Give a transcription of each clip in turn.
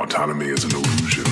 Autonomy is an illusion.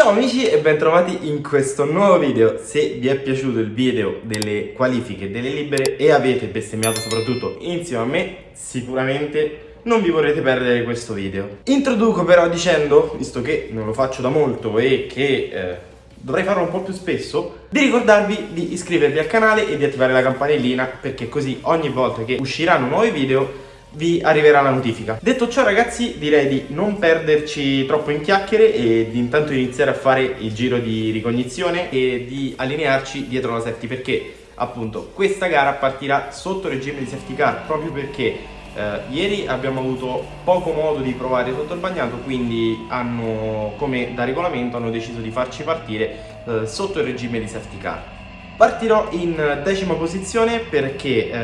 Ciao amici e bentrovati in questo nuovo video. Se vi è piaciuto il video delle qualifiche delle libere e avete bestemmiato soprattutto insieme a me, sicuramente non vi vorrete perdere questo video. Introduco però dicendo, visto che non lo faccio da molto e che eh, dovrei farlo un po' più spesso, di ricordarvi di iscrivervi al canale e di attivare la campanellina perché così ogni volta che usciranno nuovi video vi arriverà la notifica. Detto ciò ragazzi direi di non perderci troppo in chiacchiere e di intanto iniziare a fare il giro di ricognizione e di allinearci dietro la safety perché appunto questa gara partirà sotto regime di safety car proprio perché eh, ieri abbiamo avuto poco modo di provare sotto il bagnato quindi hanno come da regolamento hanno deciso di farci partire eh, sotto il regime di safety car Partirò in decima posizione perché eh,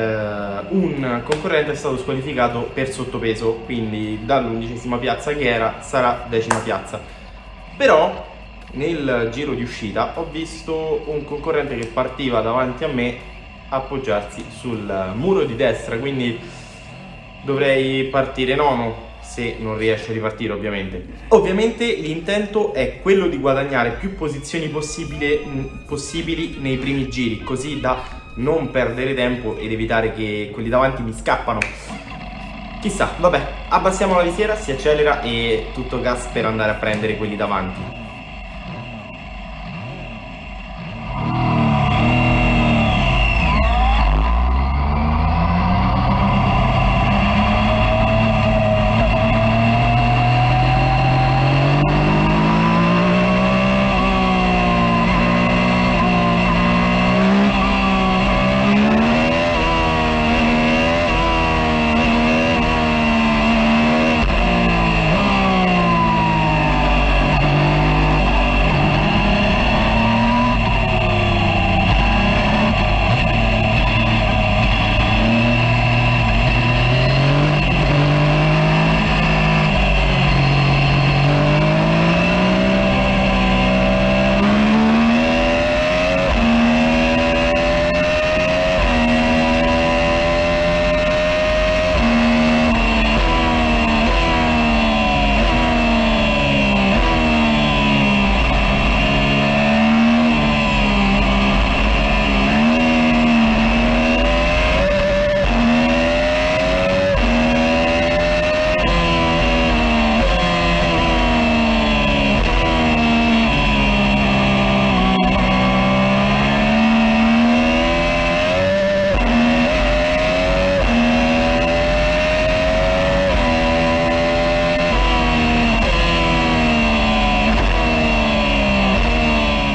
un concorrente è stato squalificato per sottopeso, quindi dall'undicesima piazza che era sarà decima piazza. Però nel giro di uscita ho visto un concorrente che partiva davanti a me appoggiarsi sul muro di destra, quindi dovrei partire nono se non riesce a ripartire ovviamente. Ovviamente l'intento è quello di guadagnare più posizioni mh, possibili nei primi giri, così da non perdere tempo ed evitare che quelli davanti mi scappano. Chissà, vabbè, abbassiamo la visiera, si accelera e tutto gas per andare a prendere quelli davanti.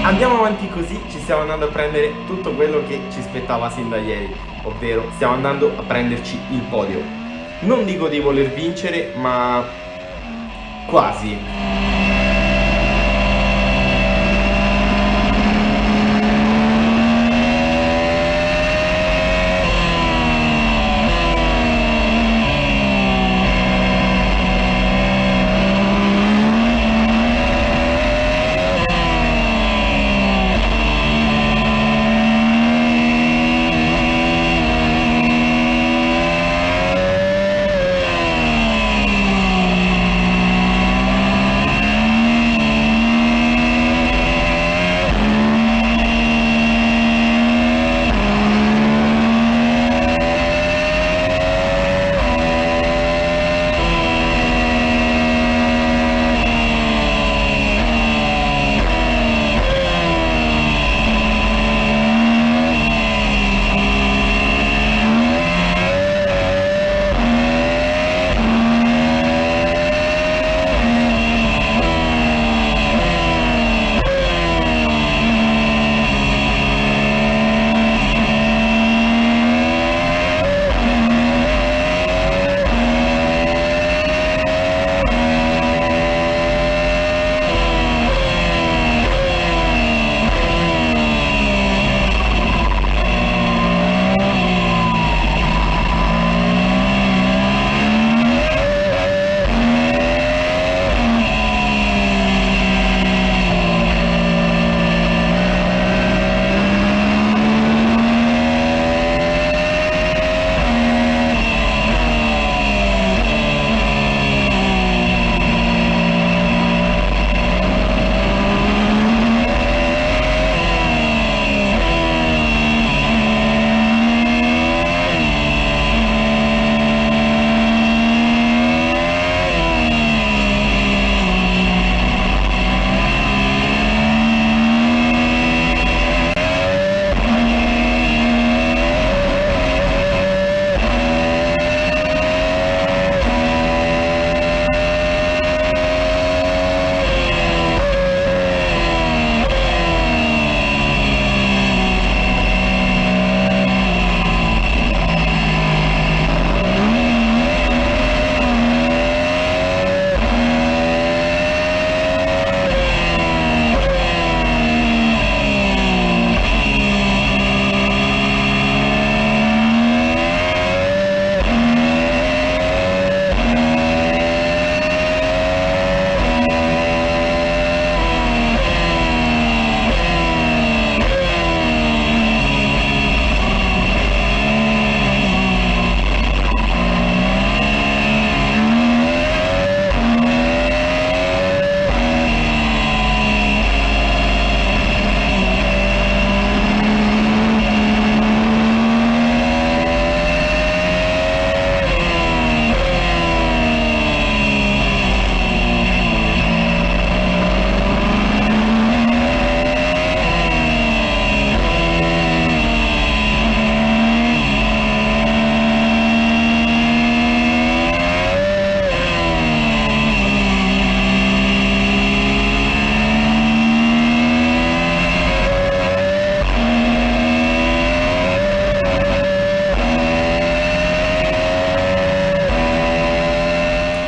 Andiamo avanti così, ci stiamo andando a prendere tutto quello che ci spettava sin da ieri, ovvero stiamo andando a prenderci il podio. Non dico di voler vincere, ma quasi.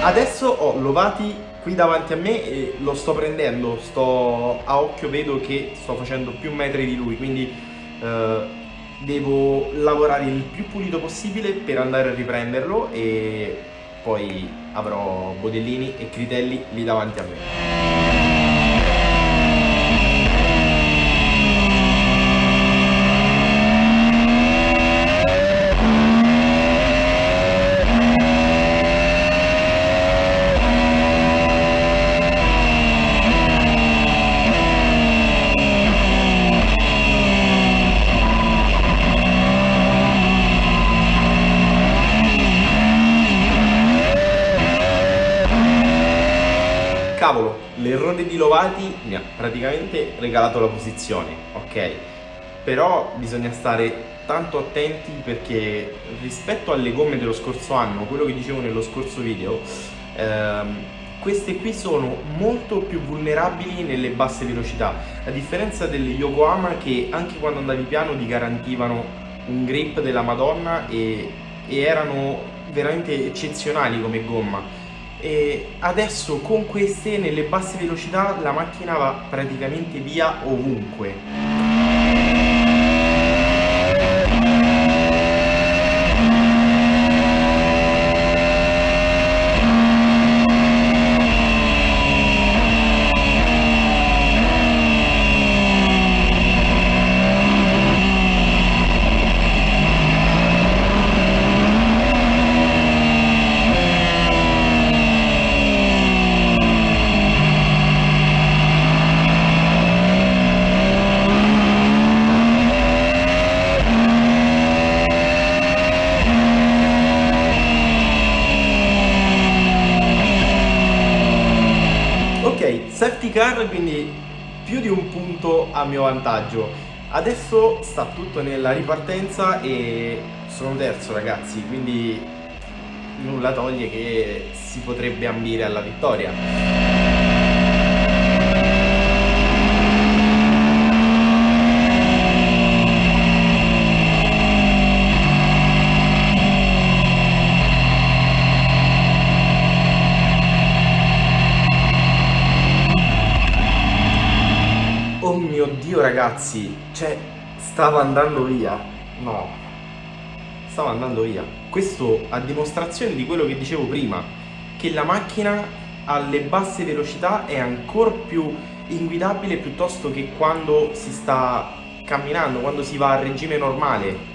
Adesso ho Lovati qui davanti a me e lo sto prendendo, sto a occhio vedo che sto facendo più metri di lui, quindi eh, devo lavorare il più pulito possibile per andare a riprenderlo e poi avrò Bodellini e Critelli lì davanti a me. Cavolo, l'errore di Lovati mi ha praticamente regalato la posizione, ok? Però bisogna stare tanto attenti perché rispetto alle gomme dello scorso anno, quello che dicevo nello scorso video, ehm, queste qui sono molto più vulnerabili nelle basse velocità, a differenza delle Yokohama che anche quando andavi piano ti garantivano un grip della madonna e, e erano veramente eccezionali come gomma e adesso con queste nelle basse velocità la macchina va praticamente via ovunque safety car quindi più di un punto a mio vantaggio. Adesso sta tutto nella ripartenza e sono terzo ragazzi quindi nulla toglie che si potrebbe ambire alla vittoria ragazzi, cioè, stava andando via. No, stava andando via. Questo a dimostrazione di quello che dicevo prima, che la macchina alle basse velocità è ancora più inguidabile piuttosto che quando si sta camminando, quando si va a regime normale.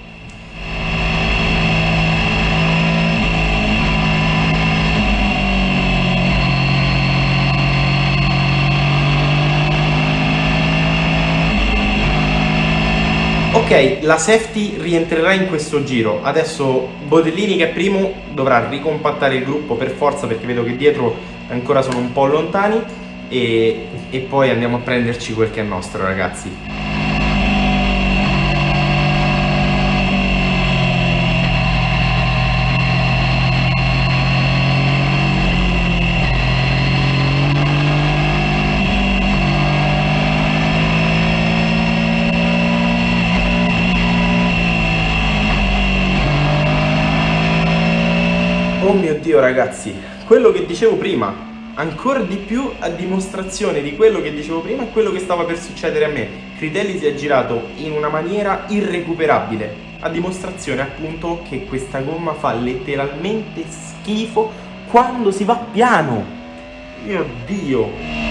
Ok, la safety rientrerà in questo giro. Adesso Bodellini che è primo dovrà ricompattare il gruppo per forza perché vedo che dietro ancora sono un po' lontani e, e poi andiamo a prenderci quel che è nostro ragazzi. Dio ragazzi, quello che dicevo prima, ancora di più a dimostrazione di quello che dicevo prima e quello che stava per succedere a me. Critelli si è girato in una maniera irrecuperabile, a dimostrazione appunto che questa gomma fa letteralmente schifo quando si va piano. Mio Dio!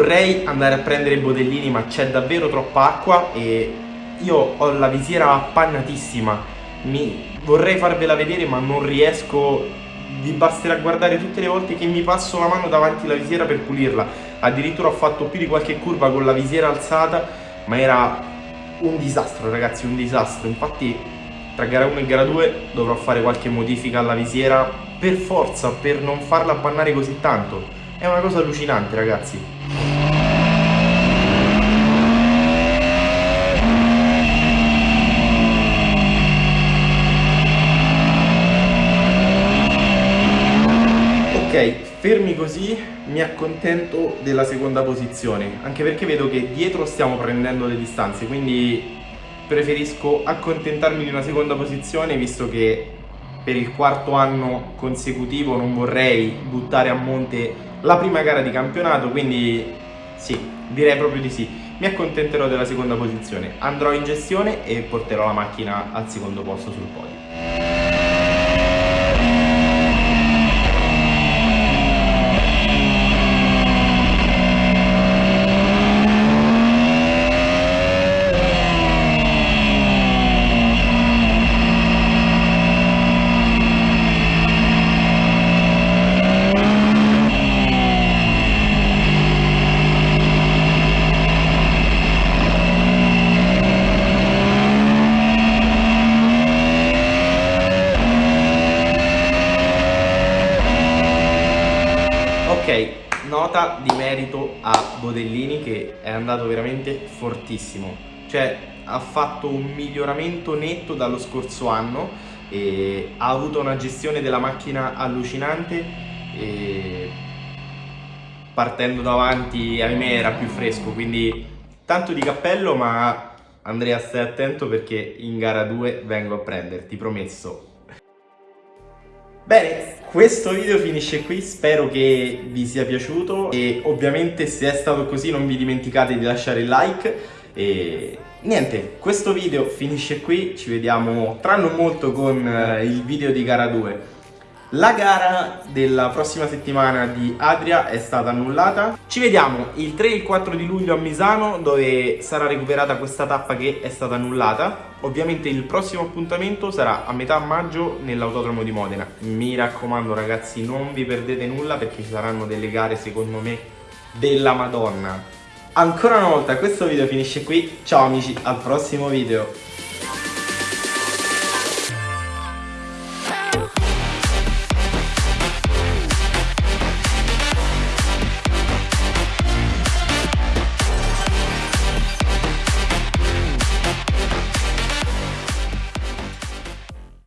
Vorrei andare a prendere i bodellini ma c'è davvero troppa acqua e io ho la visiera appannatissima, mi vorrei farvela vedere ma non riesco, vi basterà guardare tutte le volte che mi passo la mano davanti alla visiera per pulirla, addirittura ho fatto più di qualche curva con la visiera alzata ma era un disastro ragazzi, un disastro, infatti tra gara 1 e gara 2 dovrò fare qualche modifica alla visiera per forza, per non farla appannare così tanto, è una cosa allucinante ragazzi. Ok, fermi così mi accontento della seconda posizione, anche perché vedo che dietro stiamo prendendo le distanze, quindi preferisco accontentarmi di una seconda posizione visto che per il quarto anno consecutivo non vorrei buttare a monte la prima gara di campionato, quindi sì, direi proprio di sì. Mi accontenterò della seconda posizione, andrò in gestione e porterò la macchina al secondo posto sul podio. Nota di merito a Bodellini che è andato veramente fortissimo. Cioè ha fatto un miglioramento netto dallo scorso anno ha avuto una gestione della macchina allucinante partendo davanti ahimè era più fresco quindi tanto di cappello ma Andrea stai attento perché in gara 2 vengo a prenderti promesso. Bene, questo video finisce qui, spero che vi sia piaciuto e ovviamente se è stato così non vi dimenticate di lasciare il like e niente, questo video finisce qui, ci vediamo tra non molto con eh, il video di gara 2 la gara della prossima settimana di Adria è stata annullata. Ci vediamo il 3 e il 4 di luglio a Misano dove sarà recuperata questa tappa che è stata annullata. Ovviamente il prossimo appuntamento sarà a metà maggio nell'autodromo di Modena. Mi raccomando ragazzi non vi perdete nulla perché ci saranno delle gare secondo me della Madonna. Ancora una volta questo video finisce qui, ciao amici al prossimo video.